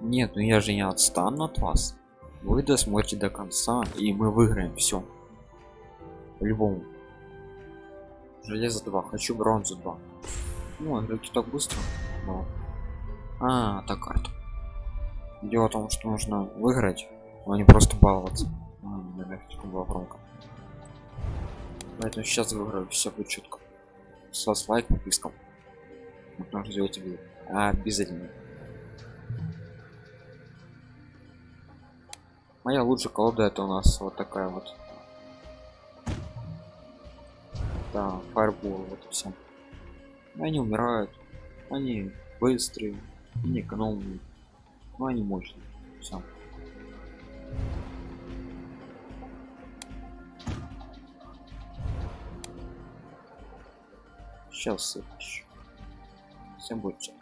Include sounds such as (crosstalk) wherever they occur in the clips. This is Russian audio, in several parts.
нет ну я же не отстану от вас. Вы досмотрите до конца и мы выиграем все по-любому. Железо 2 хочу бронзу 2 ну игроки так быстро. Но... а так карта дело в том что нужно выиграть а не просто баловаться. А, была громко. Поэтому сейчас выиграю все будет четко с вас лайк подпискам. Нужно сделать видео. Обязательно моя лучшая колода это у нас вот такая вот. Да фаербол вот и все они умирают. Они быстрые они экономные. Но они мощные. Все сейчас всем будет четко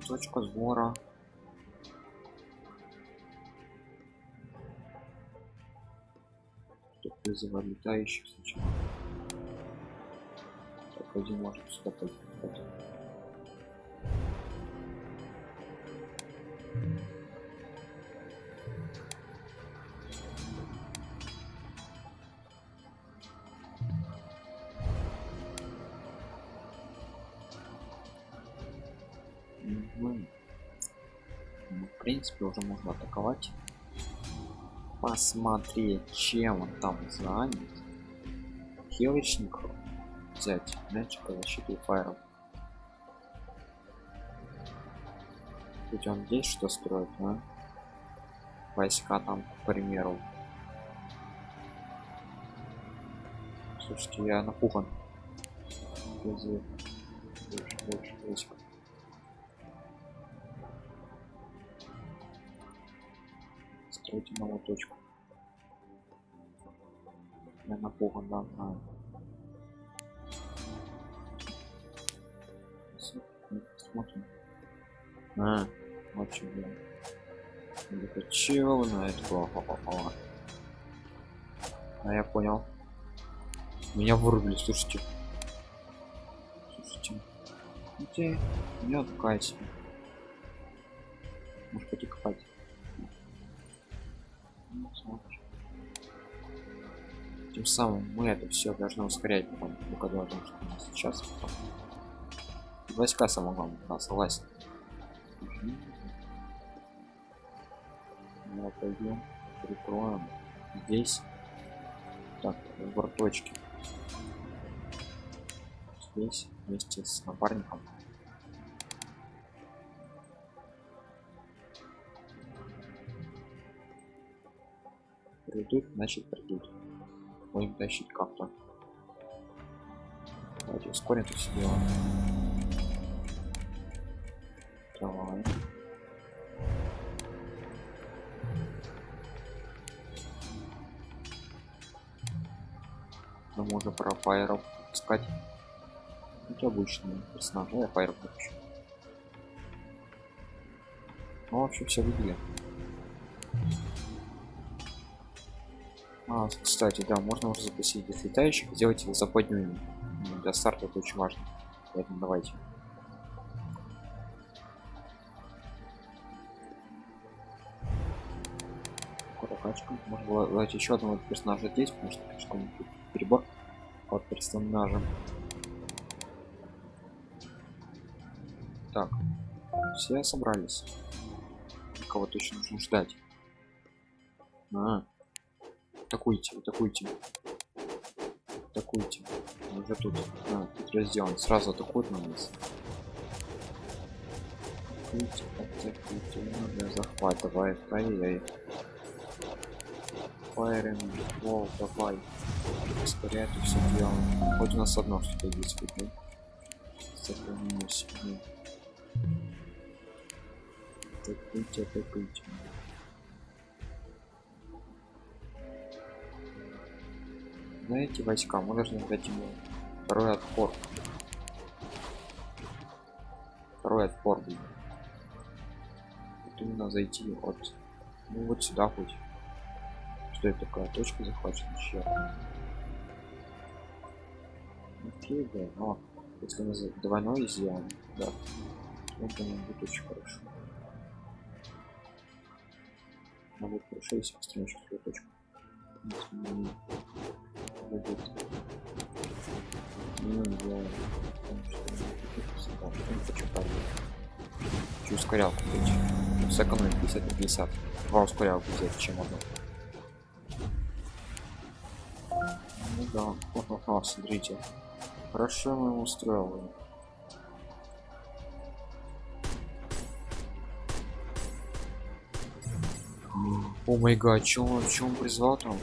точка сбора. Вызывать летающих сначала. Так один может сюда ну, в принципе уже можно атаковать. Посмотреть чем он там занят. Хилочников взять мяч по защите фаеров ведь он здесь что строит а? войска там к примеру. Слушайте я напуган. Больше, больше войск стройте новую точку. Я напуган да знаю. Смотрим а вот что это чего на это? Попало а я понял. Меня вырубили слушайте. Слушайте. Меня такая себе может пойти тем самым мы это все должны ускорять потом когда том что у нас сейчас потом. войска самое главное да, согласен ну, пойдем прикроем здесь. Так выбор точки здесь вместе с напарником придут значит придут. Будем тащить как-то. Давайте ускорим это все дело. Давай. Мы можем про фаеров искать. Это обычные персонажи я фаеров хочу ну вообще все видели а, кстати, да, можно уже запустить летающих, сделать их западными. Для старта это очень важно. Поэтому давайте. Прокачка. Можно было дать еще одного персонажа здесь, потому что слишком перебор от персонажа. Так, все собрались. Кого точно нужно ждать. А, атакуйте атакуйте атакуйте уже тут а, тут разделан. Сразу атакуют на нас. Атакуйте атакуйте. Надо захватывает ай-яй файринг вол давай. Ускоряет и все делаем. Хоть у нас одно что-то есть видно сохранилось атакуйте атакуйте знаете войска мы должны дать ему второй отпор второй отпор вот именно зайти вот ну вот сюда хоть Что это такая точка захвачена? Черт. Окей, да, но если мы за двойной сделаем, да, то это будет очень хорошо. Но будет хорошо, если построим еще точку. Будет. Ну, я хочу парить. Хочу ускорялку быть. Сэкономить 50 на 50. Два ускорялку взять, чем одну. Ну да, Хо-хо-хо, смотрите. Хорошо мы его устроил. О май гад, чё он призвал там?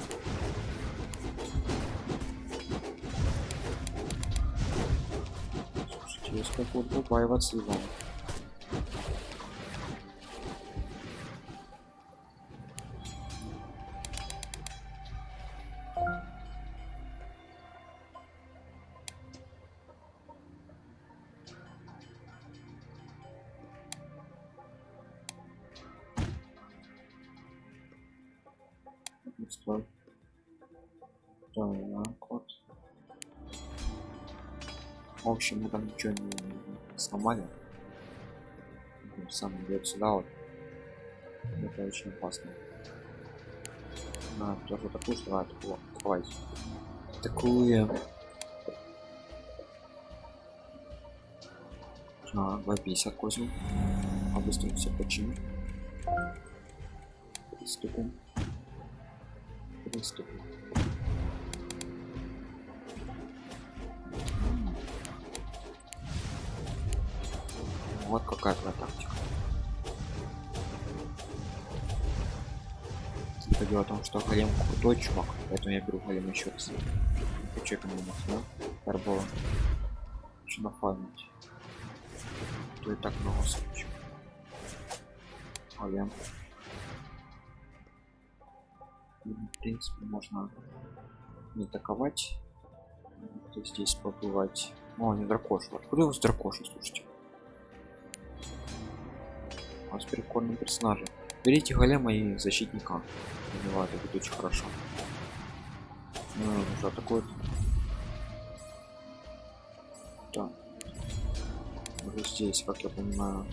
Слушайте, есть как вот побаиваться его. Стой. В общем, мы там ничего не сломали. Сам идет сюда вот. Это очень опасно. На, тоже такую, что надо такую хватит. Такую. А, 250 козел. А быстро все починим. Приступим. Приступим. Вот какая твоя тактика. Это дело в том, что голем крутой чувак, поэтому я беру голем еще раз. Хочу экономить, да? Карбола. Хочу нафармить. То и так много случаев. Голем. В принципе, можно не атаковать. Здесь побывать. О, не дракоша. Откуда у вас дракоша, слушайте? У вас прикольный персонаж. Берите голема и защитника. Убивает, это будет очень хорошо. Ну, уже атакует. Да. Здесь, как я понимаю.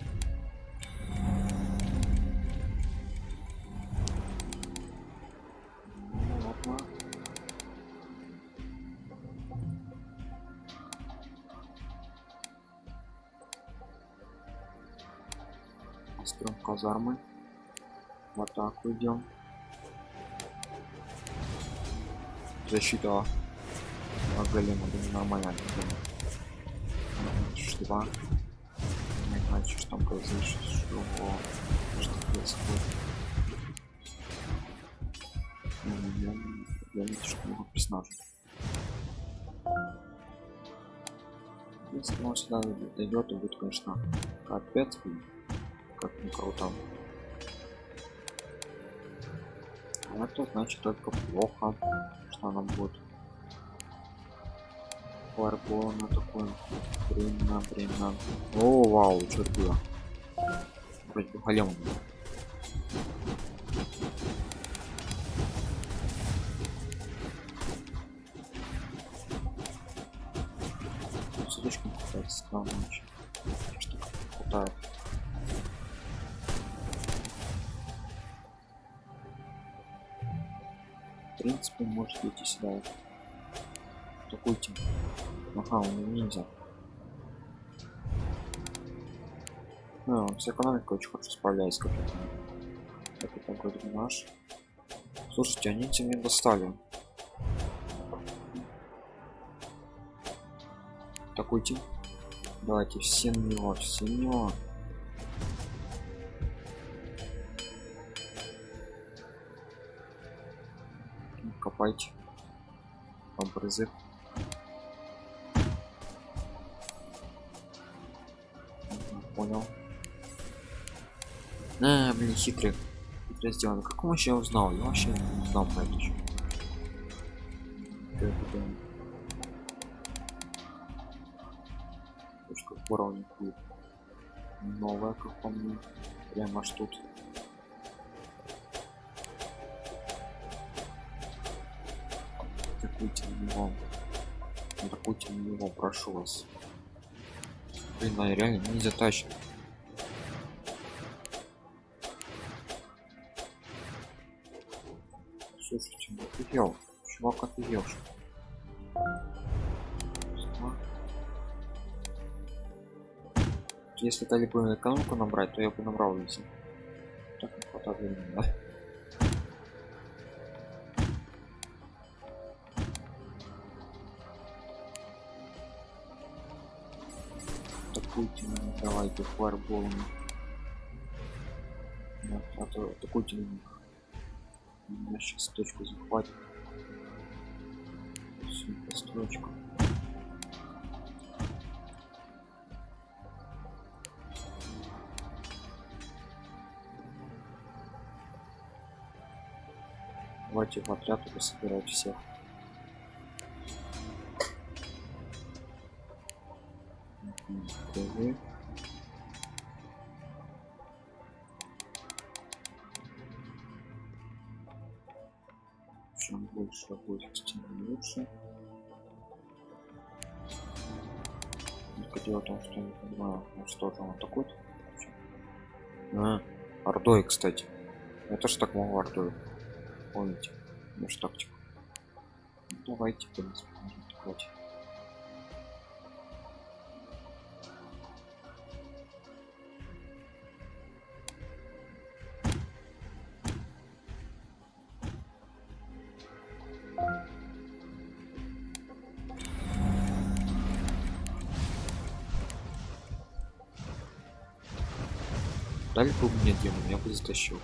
Казармы. В атаку идем. Защита а, голема, да нормально. Два. Не знаю, что там произошло, что, происходит. Ну, Я, не что много персонажей. Если он сюда дойдет, то будет, конечно, капец, как не круто. А это значит только плохо, что она будет фарбола на такой время время о вау что было вроде бы голем был. слишком какая-то странная такой тип ага он нельзя ну, он с экономикой очень хорошо справляется как это вроде наш. Слушайте они тебя не достали. Такой тип. Давайте все на него все на него копайте образы понял. А, блин хитрый. Хитро сделано как он вообще узнал? Я вообще не узнал про это это? точка уровня. Будет новая как по мне. Прямо аж тут атакуйте на него атакуйте на него прошу вас. Блин а реально не затащит слушайте ну офигел. Чувак офигел если дали бы экономику набрать то я бы набрал весь так не хватает времени да? Атакуйте меня давайте фаерболами да, а то атакуйте меня меня сейчас точку захватит. Всю построчку давайте в отряд собирать всех Мгм, чем больше будет тем лучше. Только дело в том что я не понимаю ну что там атакует а, ордой кстати. Я тоже так могу ордой. Помните? Нашу тактику? Ну, давайте в принципе можем Дали бы мне демон, я бы затащил.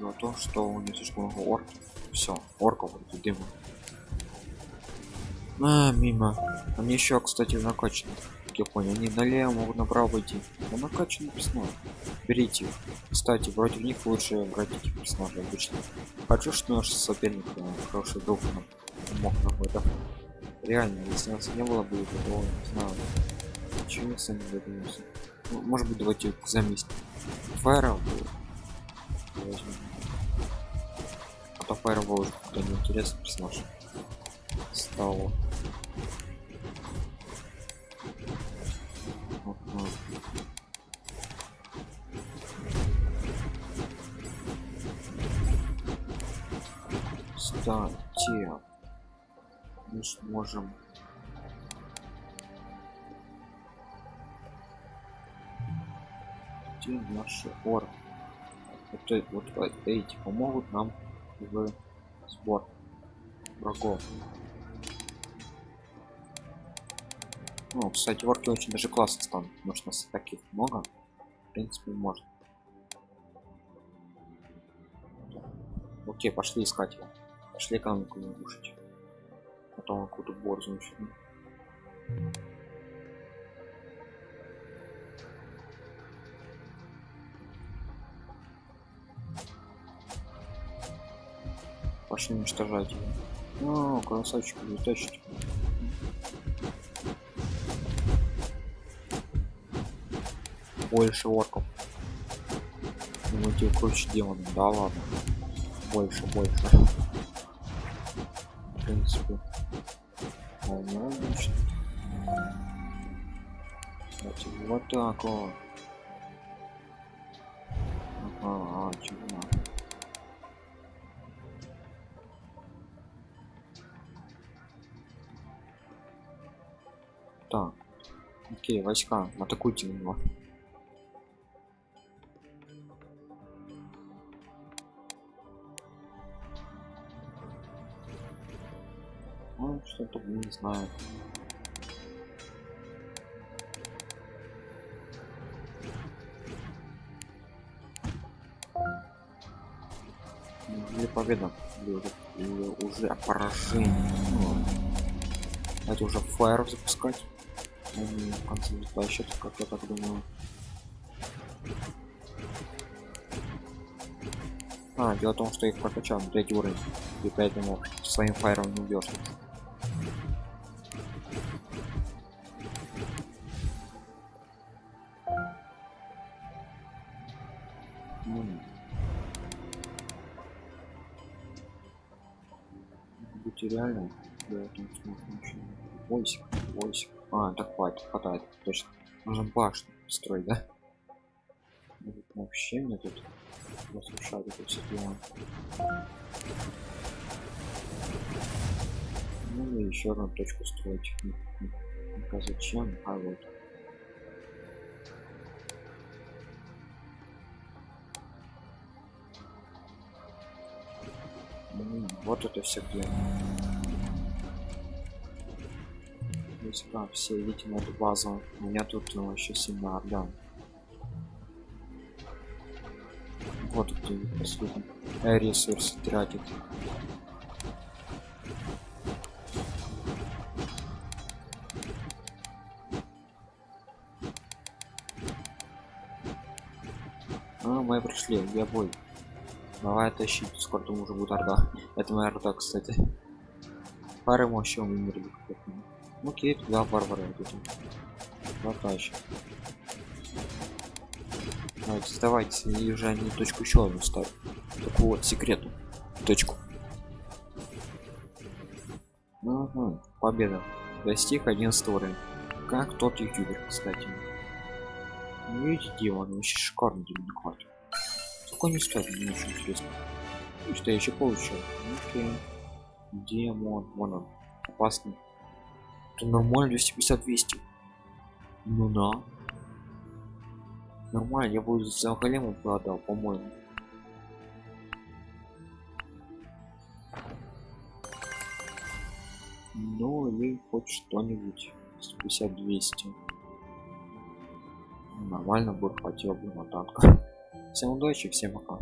Но то, что у них слишком много орков. Все, орков это демон. А, мимо. Они еще, кстати, накачаны. Как я понял, они налево могут направо идти. Но накачаны персонажи. Берите их. Кстати, против них лучше брать этих персонажей обычно. Хочу, что наш соперник э, хороший друг нам мог на это. Реально, если нас не было бы, то не знаю. Чего мы сами додумаемся. Ну, может быть, давайте заместим. Фаеров возьмем. А то Фаербол уже какой-то неинтересный персонаж. Стал. Ага. Кстати, мы сможем. Где наши орки? Это вот э- эти помогут нам в сбор врагов. Ну кстати орки очень даже классно станут потому что нас таких много. В принципе можно. Окей пошли искать. Его пошли экономику разрушить потом какую-то борзу начну пошли уничтожать его. О, красавчик летающий. Больше орков. Думаете, круче демона? Да ладно. Больше, больше. Принципе. Вполне логично. Давайте вот так вот. Ага, а, чего? Так. Окей, войска, атакуйте на не знаю. Или победа, или уже, или уже поражение. Ну, Давайте уже фаер запускать. Они в конце затащат, как я так думаю. А, дело в том, что их прокачал на третий уровень. И поэтому своим фаером не убьешь. Реально я смотрю, ничего. Войсик, войсик. А, так хватит, хватает, точно. Нужно башню строить, да? Ну, Вообще мне тут разрушать это все дело. Ну и еще одну точку строить. Ну-ка зачем? А вот. М, Вот это все Войска все видите на эту базу. У меня тут ну, еще сильно орда. Вот где последний э, ресурсы тратит. А, мы пришли, где бой? Давай тащить, скоро там уже будет орда. Это моя орда, кстати. Пары мощи умерли. Ну, Окей, туда варвары идут. Потащим. Давайте, сдавайте, и уже они точку еще одну ставят. Такую вот секрету. Точку. Ага, победа. Достиг 11 уровень. Как тот ютубер, кстати. Ну, видите, он вообще шикарный демократ. Сколько не стоит, мне очень интересно. И что я еще получил? Окей. Демон, вон он. Опасный. Это нормально 250 200 ну да. Нормально я бы за голема продал по-моему. Ну или хоть что-нибудь. 150 200 нормально бы хватило бы на танка (laughs) всем удачи всем пока